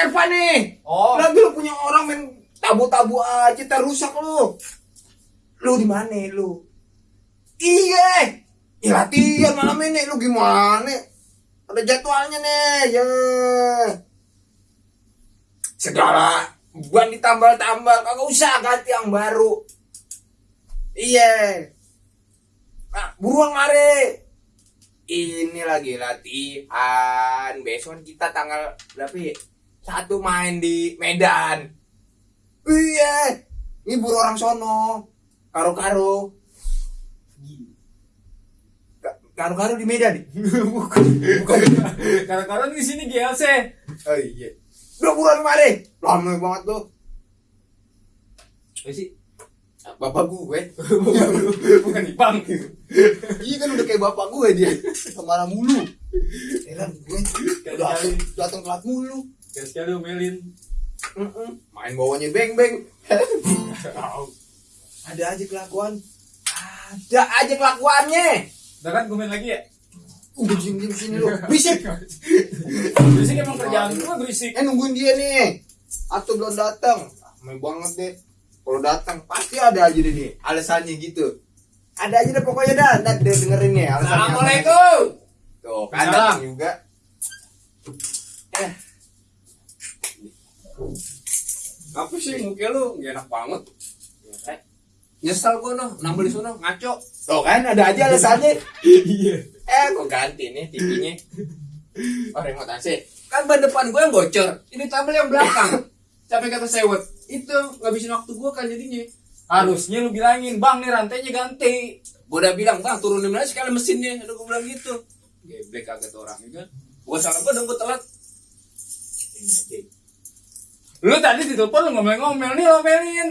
Ervan nih. Oh. Lagi lu punya orang main tabu-tabu aja terusak lu. Lu di mana lu? Iya. Ya latihan malam ini lu gimana? Ada jadwalnya nih, ya. Segala ban ditambal-tambal, kagak usah ganti yang baru. Iya. Nah, buruan mare. Ini lagi latihan. Besok kita tanggal berapa ya? Satu main di Medan. Iya. Ini buru orang sono. Karo-karo. Ka- Karo-karo di Medan. Bukan. Bukan. Karena di sini GLC. Oh iya. Udah buruan mare. Lama banget tuh. Apa sih? Bapak gue. Bukan Ipang. Iya kan udah kayak bapak gue dia. Ke mana mulu. Heran gue. Datang telat mulu. Sekali omelin. Mm-mm. Main bawahnya beng beng. Ada aja kelakuan. Ada aja kelakuannya. Udah kan gue main lagi ya? Udah diem diem sini lu. Berisik. Berisik emang kerjaan gue berisik. Eh nungguin dia nih. Atau belum datang. Main banget deh. Kalau datang pasti ada aja deh nih alasannya gitu. Ada aja deh pokoknya dah. Ntar dia dengerin nih alasannya. Assalamualaikum. Tuh kan juga. Apa sih muka lu? Gak enak banget. Nyesel gua noh, nambah di sono ngaco. Tuh kan ada aja alasannya. Iya. Eh, kok ganti nih TV-nya? Oh, remote AC. Kan ban depan gue yang bocor, ini tambal yang belakang. Capek kata sewot. Itu ngabisin waktu gue kan jadinya. Harusnya lu bilangin, bang nih rantainya ganti. Gue udah bilang, bang turunin aja sekali mesinnya. Udah gue bilang gitu. Geblek kagak tuh orang kan. Gue salah gue dong gue telat. Ini aja. Lu tadi ditelepon lu ngomel-ngomel nih omelin.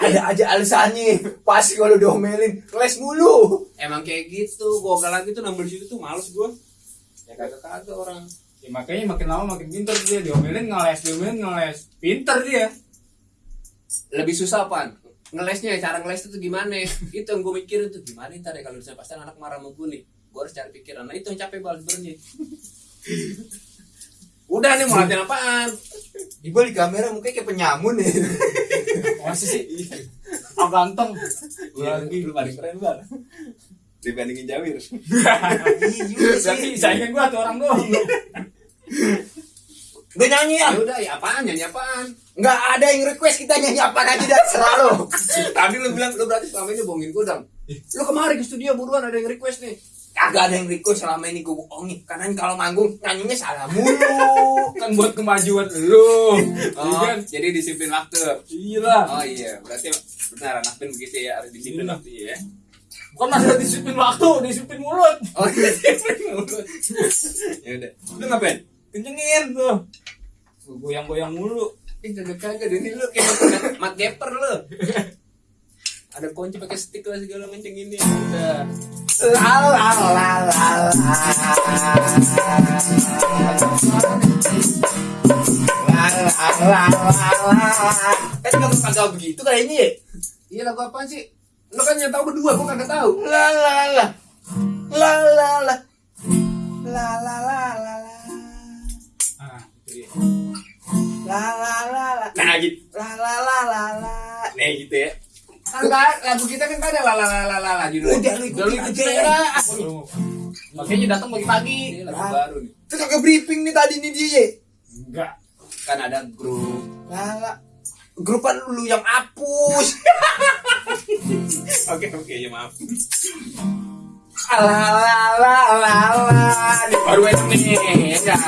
Ada aja alasannya. Pasti kalau diomelin, les mulu. Emang kayak gitu. Gue lagi tuh nambah situ tuh males gue. Ya kagak kagak orang. Ya makanya makin lama makin pinter dia diomelin ngeles, diomelin ngeles. Pinter dia. lebih susah pan ngelesnya cara ngeles itu gimana itu yang gue mikirin tuh gimana ntar ya kalau misalnya pasti anak marah sama gue nih gue harus cari pikiran nah itu yang capek banget sebenarnya udah nih mau latihan apaan? Di balik kamera mukanya kayak penyamun nih. Masih sih. Oh ganteng. Iya, lu paling keren banget dibandingin Jawir. Berarti saingan gua tuh orang doang. udah nyanyi ya? Udah ya apaan? Nyanyi apaan? Nggak ada yang request kita nyanyi apaan aja dah serah lo tadi lu bilang lu berarti selama ini bohongin gue dong lu kemarin ke studio buruan ada yang request nih kagak ada yang request selama ini gue bohongin karena kalau manggung nyanyinya salah mulu Kan buat kemajuan lu. oh, Iya kan? jadi disiplin waktu Iya oh iya berarti benar anak band begitu ya harus disiplin Iya. waktu ya Bukan masalah disiplin waktu, disiplin mulut. oh disiplin mulut ya udah lu ngapain Kencengin tuh. Goyang-goyang mulu. Ih kagak kagak ini lu kayak mat gapper lu. Ada kunci pakai stick lah segala macam ini. Udah. La la la la la. La la la la la. Kan kamu kagak begitu kayaknya ya? Iya lagu apa sih? Lu kan yang tahu berdua, gua kagak tahu. La la la. La la la. La la la la la. Ah, itu dia. La la la la. Nah gitu. La la la la la. Nah gitu ya. Kan lagu kita kan ada la la la la la la judulnya. Udah lu Udah lu ikut aja. Makanya datang pagi-pagi. Lagu baru nih. Terus agak briefing nih tadi nih dia. Enggak. Kan ada grup. Lala. Grupan lu yang hapus. Oke oke ya maaf. La la la la la. Ini baru enak nih. Ya.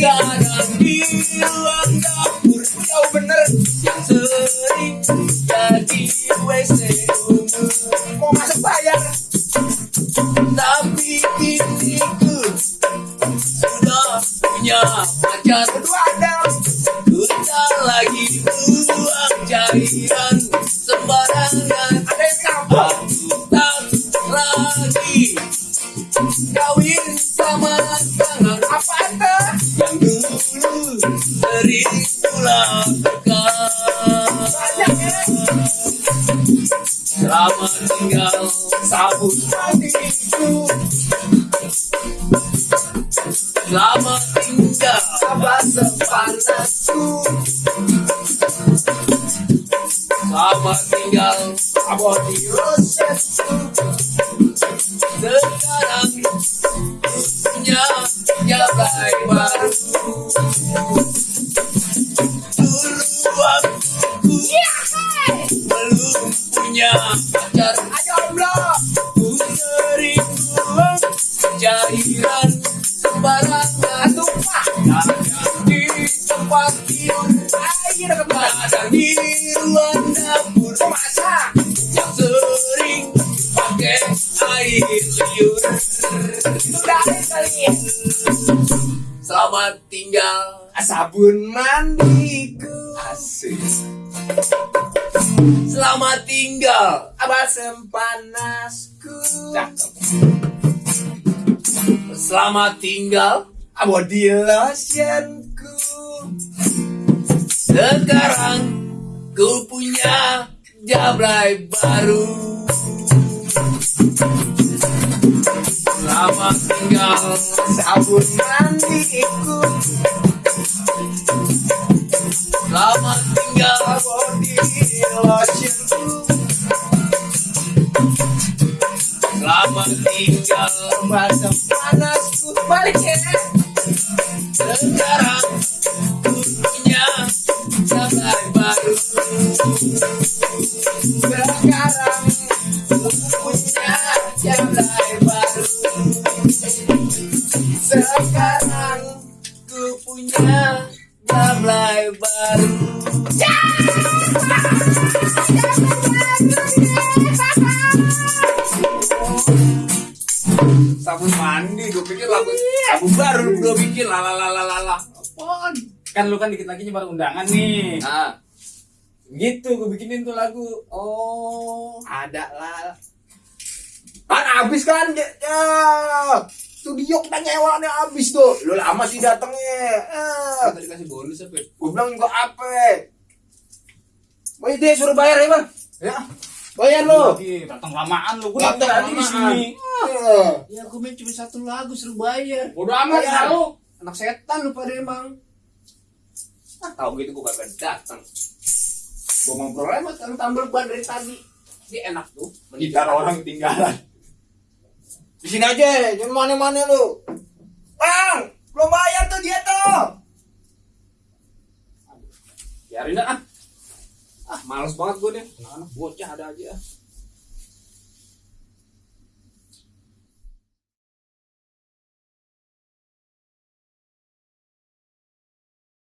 Jangan bilang dapur kau bener Yang sering jadi WC umur Mau masuk bayar Tapi intiku Sudah punya pacar Kedua ada Kita lagi buang cairan Selamat tinggal sabun matiku Selamat tinggal basah tinggal di rosetku belum punya pacar. Jomblo Ku sering buang cairan sembarangan tumpah Kadang di tempat tidur air Kadang di ruang dapur masak Yang sering pakai air liur kalian Selamat tinggal. Sabun mandiku. Asik Selamat tinggal Abasem panasku Selamat tinggal Body lotionku Sekarang Ku punya Jablay baru. Selamat tinggal Sabun Selamat tinggal masa panasku balik ya. Sekarang punya sabar baru Sekarang gue pikir lagu sabun baru lu berdua bikin lalalalala apaan Kan lu kan dikit lagi nyebar undangan nih. ah Gitu gue bikinin tuh lagu. oh ada lah kan habis kan ya, ya. studio kita nyewa nih habis tuh lu lama sih datangnya ah. Tadi kasih bonus apa? gue bilang juga apa Woi deh suruh bayar ya bang Ya. Bayar lo Lagi datang lamaan lu. Gue Datang tadi di lamaan. sini. Ah. Ya aku main cuma satu lagu suruh bayar. Bodoh amat ya lu. Anak setan lu pada emang. Ah, tahu gitu gue kagak datang gue ngobrol aja sama tambal ban dari tadi dia enak tuh Gitar orang ketinggalan. di sini aja jangan mana-mana lu bang belum bayar tuh dia tuh biarin dah ah ah males banget gue deh anak-anak bocah ada aja.